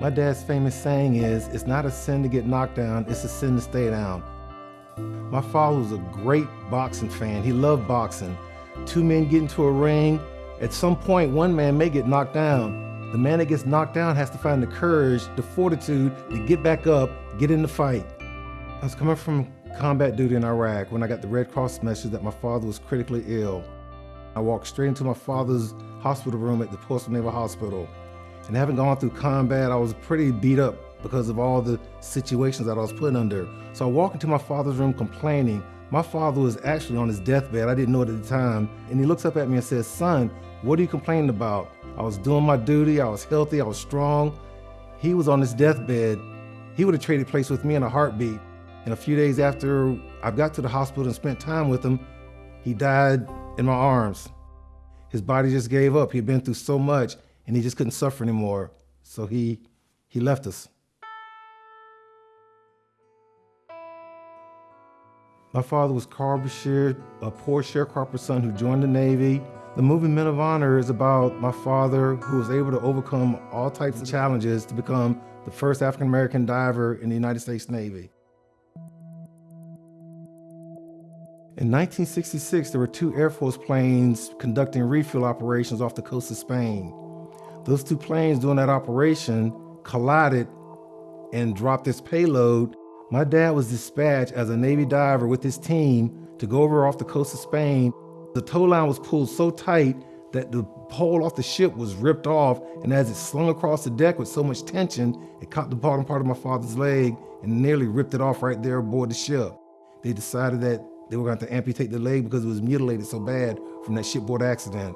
My dad's famous saying is, it's not a sin to get knocked down, it's a sin to stay down. My father was a great boxing fan. He loved boxing. Two men get into a ring. At some point, one man may get knocked down. The man that gets knocked down has to find the courage, the fortitude to get back up, get in the fight. I was coming from combat duty in Iraq when I got the Red Cross message that my father was critically ill. I walked straight into my father's hospital room at the Portsmouth Naval Hospital. And having gone through combat, I was pretty beat up because of all the situations that I was put under. So I walk into my father's room complaining. My father was actually on his deathbed. I didn't know it at the time. And he looks up at me and says, son, what are you complaining about? I was doing my duty. I was healthy. I was strong. He was on his deathbed. He would have traded place with me in a heartbeat. And a few days after I got to the hospital and spent time with him, he died in my arms. His body just gave up. He'd been through so much and he just couldn't suffer anymore. So he, he left us. My father was Carl Brashear, a poor sharecropper son who joined the Navy. The movie Men of Honor is about my father who was able to overcome all types of challenges to become the first African American diver in the United States Navy. In 1966, there were two Air Force planes conducting refuel operations off the coast of Spain. Those two planes doing that operation collided and dropped this payload my dad was dispatched as a Navy diver with his team to go over off the coast of Spain. The tow line was pulled so tight that the pole off the ship was ripped off, and as it slung across the deck with so much tension, it caught the bottom part of my father's leg and nearly ripped it off right there aboard the ship. They decided that they were going to amputate the leg because it was mutilated so bad from that shipboard accident.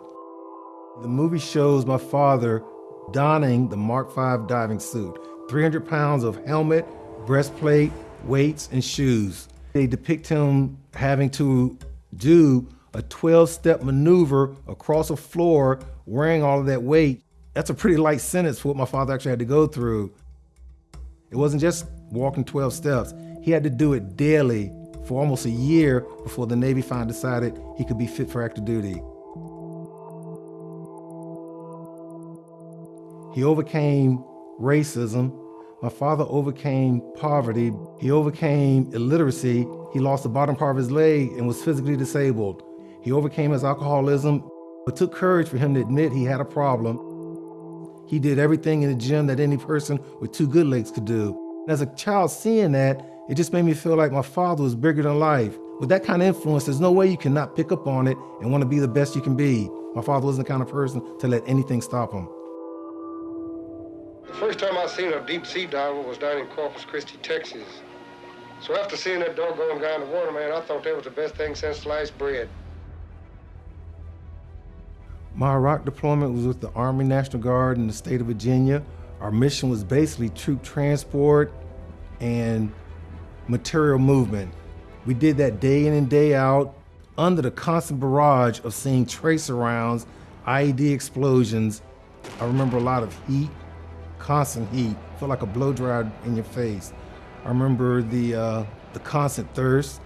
The movie shows my father donning the Mark V diving suit, 300 pounds of helmet, breastplate, weights, and shoes. They depict him having to do a 12-step maneuver across a floor wearing all of that weight. That's a pretty light sentence for what my father actually had to go through. It wasn't just walking 12 steps. He had to do it daily for almost a year before the Navy finally decided he could be fit for active duty. He overcame racism my father overcame poverty. He overcame illiteracy. He lost the bottom part of his leg and was physically disabled. He overcame his alcoholism. It took courage for him to admit he had a problem. He did everything in the gym that any person with two good legs could do. As a child seeing that, it just made me feel like my father was bigger than life. With that kind of influence, there's no way you cannot pick up on it and want to be the best you can be. My father wasn't the kind of person to let anything stop him. The first time I seen a deep sea diver was down in Corpus Christi, Texas. So after seeing that doggone guy in the water, man, I thought that was the best thing since sliced bread. My Iraq deployment was with the Army National Guard in the state of Virginia. Our mission was basically troop transport and material movement. We did that day in and day out under the constant barrage of seeing tracer rounds, IED explosions. I remember a lot of heat, constant heat, felt like a blow dryer in your face. I remember the, uh, the constant thirst.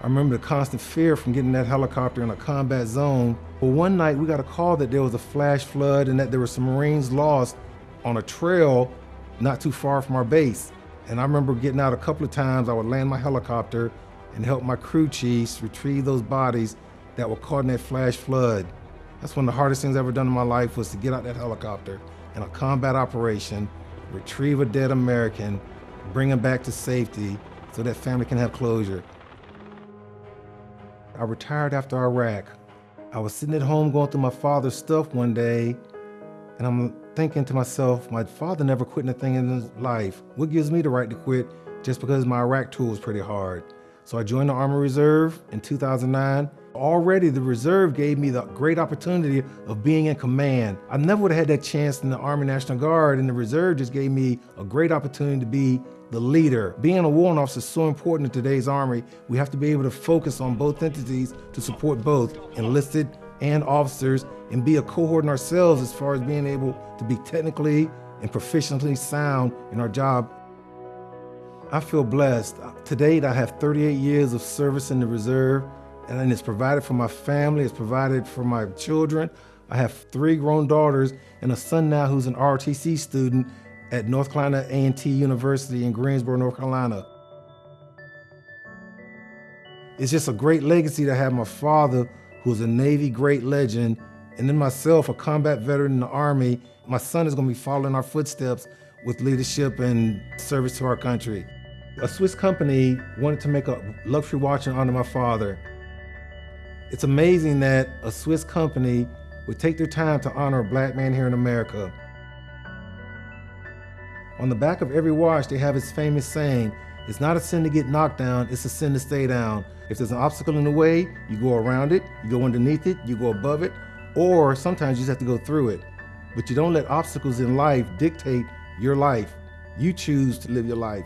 I remember the constant fear from getting that helicopter in a combat zone. But one night we got a call that there was a flash flood and that there were some Marines lost on a trail not too far from our base. And I remember getting out a couple of times, I would land my helicopter and help my crew chiefs retrieve those bodies that were caught in that flash flood. That's one of the hardest things I've ever done in my life was to get out that helicopter in a combat operation, retrieve a dead American, bring him back to safety so that family can have closure. I retired after Iraq. I was sitting at home going through my father's stuff one day, and I'm thinking to myself, my father never quit anything in his life. What gives me the right to quit just because my Iraq tour was pretty hard? So I joined the Army Reserve in 2009 Already the reserve gave me the great opportunity of being in command. I never would have had that chance in the Army National Guard and the reserve just gave me a great opportunity to be the leader. Being a warrant officer is so important in today's Army. We have to be able to focus on both entities to support both enlisted and officers and be a cohort in ourselves as far as being able to be technically and proficiently sound in our job. I feel blessed. To date, I have 38 years of service in the reserve and it's provided for my family, it's provided for my children. I have three grown daughters and a son now who's an ROTC student at North Carolina A&T University in Greensboro, North Carolina. It's just a great legacy to have my father, who's a Navy great legend, and then myself, a combat veteran in the Army. My son is going to be following our footsteps with leadership and service to our country. A Swiss company wanted to make a luxury watch in honor of my father. It's amazing that a Swiss company would take their time to honor a black man here in America. On the back of every watch, they have this famous saying, it's not a sin to get knocked down, it's a sin to stay down. If there's an obstacle in the way, you go around it, you go underneath it, you go above it, or sometimes you just have to go through it. But you don't let obstacles in life dictate your life. You choose to live your life.